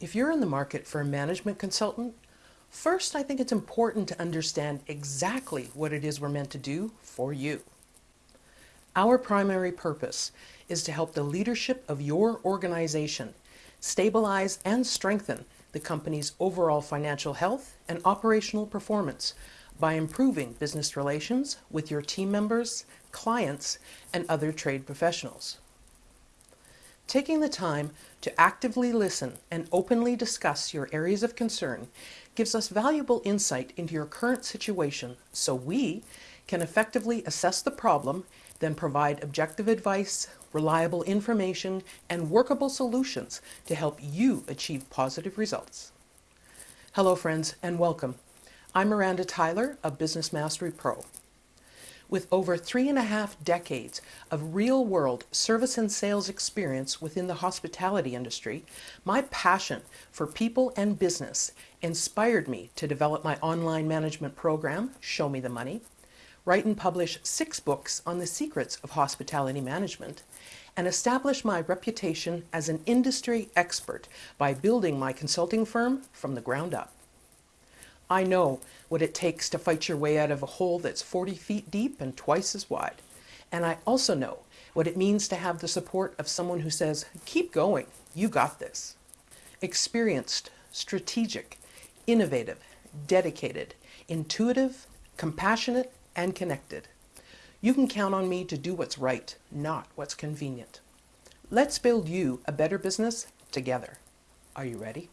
If you're in the market for a management consultant, first I think it's important to understand exactly what it is we're meant to do for you. Our primary purpose is to help the leadership of your organization stabilize and strengthen the company's overall financial health and operational performance by improving business relations with your team members, clients, and other trade professionals. Taking the time to actively listen and openly discuss your areas of concern gives us valuable insight into your current situation so we can effectively assess the problem, then provide objective advice, reliable information, and workable solutions to help you achieve positive results. Hello friends and welcome. I'm Miranda Tyler of Business Mastery Pro. With over three and a half decades of real-world service and sales experience within the hospitality industry, my passion for people and business inspired me to develop my online management program, Show Me the Money, write and publish six books on the secrets of hospitality management, and establish my reputation as an industry expert by building my consulting firm from the ground up. I know what it takes to fight your way out of a hole that's 40 feet deep and twice as wide. And I also know what it means to have the support of someone who says, keep going, you got this. Experienced, strategic, innovative, dedicated, intuitive, compassionate, and connected. You can count on me to do what's right, not what's convenient. Let's build you a better business together. Are you ready?